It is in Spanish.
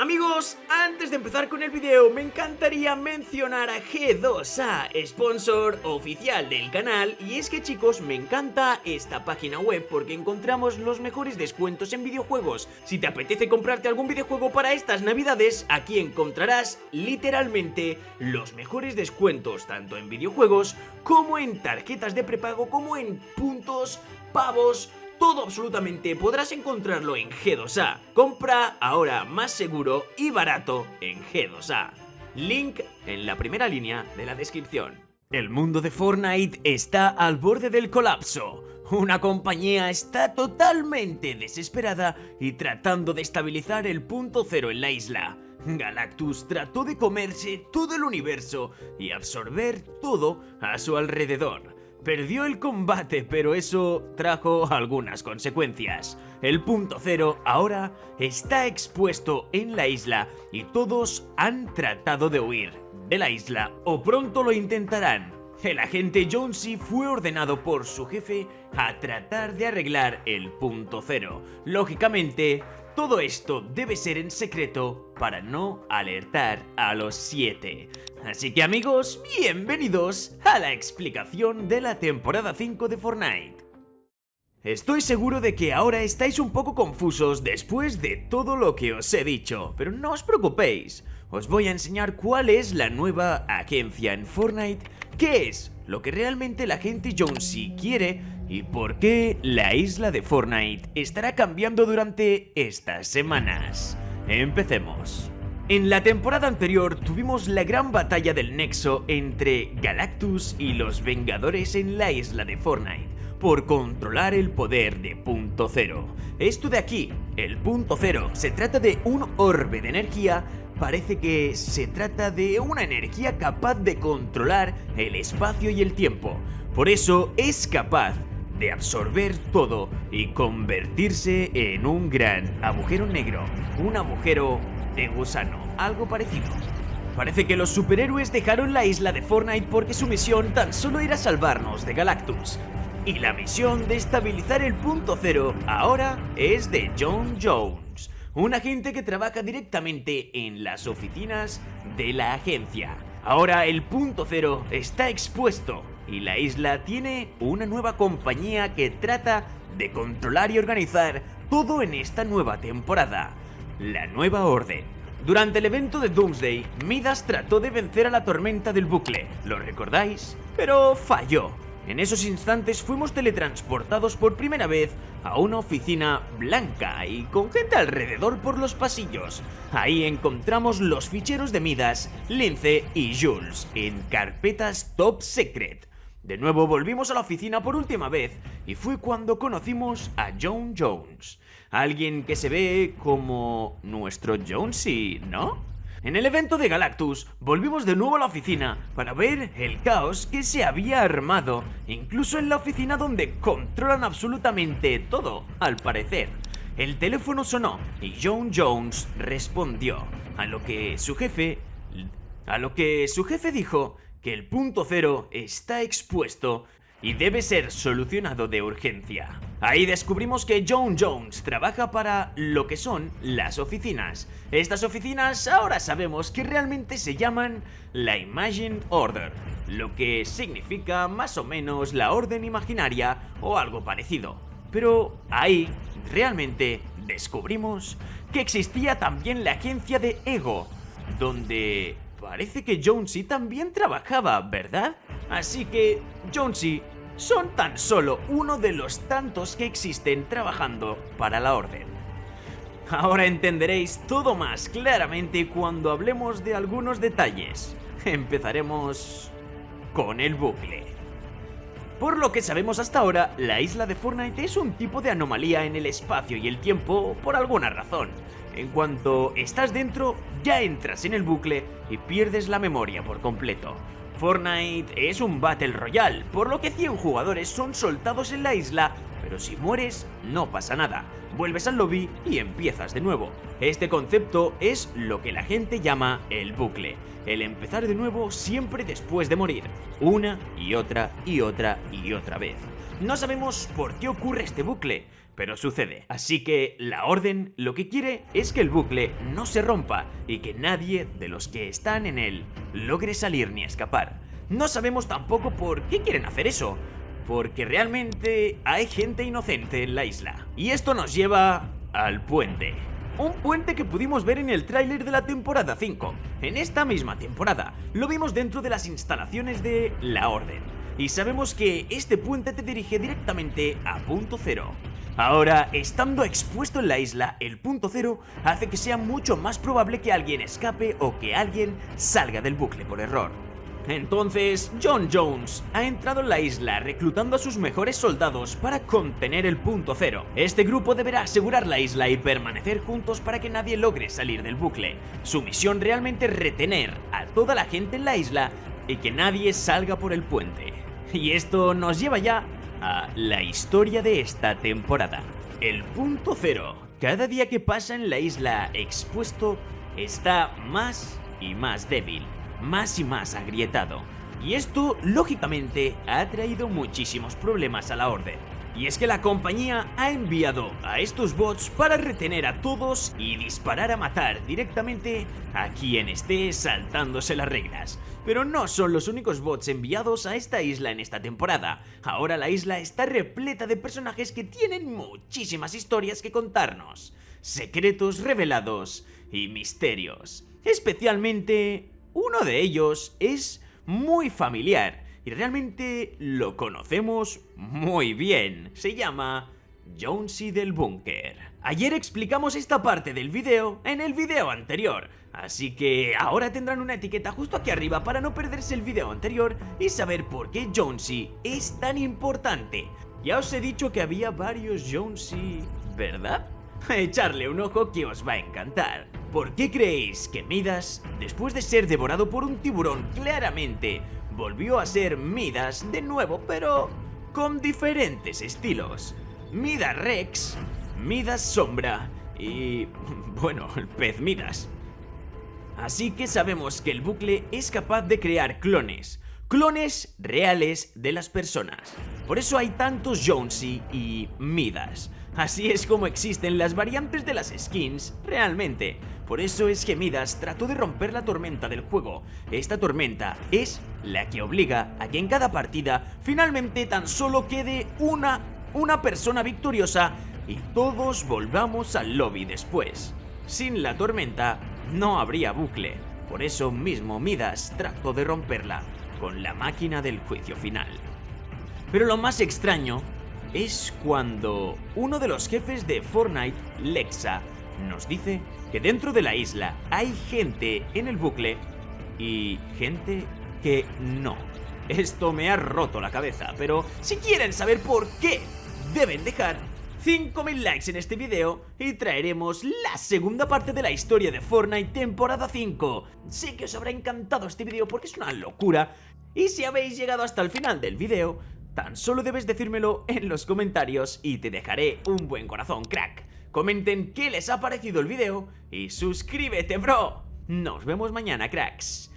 Amigos, antes de empezar con el video me encantaría mencionar a G2A, sponsor oficial del canal y es que chicos me encanta esta página web porque encontramos los mejores descuentos en videojuegos. Si te apetece comprarte algún videojuego para estas navidades, aquí encontrarás literalmente los mejores descuentos tanto en videojuegos como en tarjetas de prepago como en puntos, pavos, todo absolutamente podrás encontrarlo en G2A. Compra ahora más seguro y barato en G2A. Link en la primera línea de la descripción. El mundo de Fortnite está al borde del colapso. Una compañía está totalmente desesperada y tratando de estabilizar el punto cero en la isla. Galactus trató de comerse todo el universo y absorber todo a su alrededor. Perdió el combate, pero eso trajo algunas consecuencias. El punto cero ahora está expuesto en la isla y todos han tratado de huir de la isla o pronto lo intentarán. El agente Jonesy fue ordenado por su jefe a tratar de arreglar el punto cero. Lógicamente, todo esto debe ser en secreto para no alertar a los 7. Así que amigos, bienvenidos a la explicación de la temporada 5 de Fortnite. Estoy seguro de que ahora estáis un poco confusos después de todo lo que os he dicho, pero no os preocupéis, os voy a enseñar cuál es la nueva agencia en Fortnite, qué es lo que realmente la gente Jonesy quiere y por qué la isla de Fortnite estará cambiando durante estas semanas. Empecemos. En la temporada anterior tuvimos la gran batalla del nexo entre Galactus y los Vengadores en la isla de Fortnite por controlar el poder de Punto Cero. Esto de aquí, el Punto Cero, se trata de un orbe de energía parece que se trata de una energía capaz de controlar el espacio y el tiempo. Por eso es capaz de absorber todo y convertirse en un gran agujero negro, un agujero de gusano, algo parecido. Parece que los superhéroes dejaron la isla de Fortnite porque su misión tan solo era salvarnos de Galactus. Y la misión de estabilizar el punto cero ahora es de John Jones, un agente que trabaja directamente en las oficinas de la agencia. Ahora el punto cero está expuesto y la isla tiene una nueva compañía que trata de controlar y organizar todo en esta nueva temporada, la Nueva Orden. Durante el evento de Doomsday, Midas trató de vencer a la tormenta del bucle, ¿lo recordáis? Pero falló. En esos instantes fuimos teletransportados por primera vez a una oficina blanca y con gente alrededor por los pasillos. Ahí encontramos los ficheros de Midas, Lince y Jules en carpetas top secret. De nuevo volvimos a la oficina por última vez y fue cuando conocimos a John Jones, alguien que se ve como nuestro Jonesy, ¿no? En el evento de Galactus volvimos de nuevo a la oficina para ver el caos que se había armado, incluso en la oficina donde controlan absolutamente todo, al parecer. El teléfono sonó y John Jones respondió, a lo que su jefe... a lo que su jefe dijo que el punto cero está expuesto y debe ser solucionado de urgencia. Ahí descubrimos que John Jones trabaja para lo que son las oficinas. Estas oficinas ahora sabemos que realmente se llaman la Imagined Order, lo que significa más o menos la orden imaginaria o algo parecido. Pero ahí realmente descubrimos que existía también la agencia de Ego, donde Parece que Jonesy también trabajaba, ¿verdad? Así que Jonesy son tan solo uno de los tantos que existen trabajando para la Orden. Ahora entenderéis todo más claramente cuando hablemos de algunos detalles. Empezaremos con el bucle. Por lo que sabemos hasta ahora, la isla de Fortnite es un tipo de anomalía en el espacio y el tiempo por alguna razón. En cuanto estás dentro, ya entras en el bucle y pierdes la memoria por completo. Fortnite es un Battle Royale, por lo que 100 jugadores son soltados en la isla, pero si mueres no pasa nada. Vuelves al lobby y empiezas de nuevo. Este concepto es lo que la gente llama el bucle, el empezar de nuevo siempre después de morir, una y otra y otra y otra vez. No sabemos por qué ocurre este bucle, pero sucede. Así que la orden lo que quiere es que el bucle no se rompa y que nadie de los que están en él logre salir ni escapar. No sabemos tampoco por qué quieren hacer eso, porque realmente hay gente inocente en la isla. Y esto nos lleva al puente. Un puente que pudimos ver en el tráiler de la temporada 5. En esta misma temporada lo vimos dentro de las instalaciones de La Orden. Y sabemos que este puente te dirige directamente a punto cero. Ahora, estando expuesto en la isla, el punto cero hace que sea mucho más probable que alguien escape o que alguien salga del bucle por error. Entonces, John Jones ha entrado en la isla reclutando a sus mejores soldados para contener el punto cero. Este grupo deberá asegurar la isla y permanecer juntos para que nadie logre salir del bucle. Su misión realmente es retener a toda la gente en la isla y que nadie salga por el puente. Y esto nos lleva ya a la historia de esta temporada. El punto cero. Cada día que pasa en la isla expuesto está más y más débil, más y más agrietado. Y esto, lógicamente, ha traído muchísimos problemas a la orden. Y es que la compañía ha enviado a estos bots para retener a todos y disparar a matar directamente a quien esté saltándose las reglas. Pero no son los únicos bots enviados a esta isla en esta temporada. Ahora la isla está repleta de personajes que tienen muchísimas historias que contarnos. Secretos revelados y misterios. Especialmente uno de ellos es muy familiar y realmente lo conocemos muy bien. Se llama Jonesy del Búnker. Ayer explicamos esta parte del video en el video anterior, así que ahora tendrán una etiqueta justo aquí arriba para no perderse el video anterior y saber por qué Jonesy es tan importante. Ya os he dicho que había varios Jonesy, ¿verdad? Echarle un ojo que os va a encantar. ¿Por qué creéis que Midas, después de ser devorado por un tiburón claramente volvió a ser Midas de nuevo, pero con diferentes estilos. Midas Rex, Midas Sombra y, bueno, el pez Midas. Así que sabemos que el bucle es capaz de crear clones, clones reales de las personas. Por eso hay tantos Jonesy y Midas. Así es como existen las variantes de las skins realmente. Por eso es que Midas trató de romper la tormenta del juego. Esta tormenta es la que obliga a que en cada partida finalmente tan solo quede una, una persona victoriosa y todos volvamos al lobby después. Sin la tormenta no habría bucle. Por eso mismo Midas trató de romperla con la máquina del juicio final. Pero lo más extraño es cuando uno de los jefes de Fortnite, Lexa, nos dice que dentro de la isla hay gente en el bucle y gente que no. Esto me ha roto la cabeza, pero si quieren saber por qué, deben dejar 5.000 likes en este video y traeremos la segunda parte de la historia de Fortnite temporada 5. Sé que os habrá encantado este video porque es una locura y si habéis llegado hasta el final del video, tan solo debes decírmelo en los comentarios y te dejaré un buen corazón, crack. Comenten qué les ha parecido el video y suscríbete, bro. Nos vemos mañana, cracks.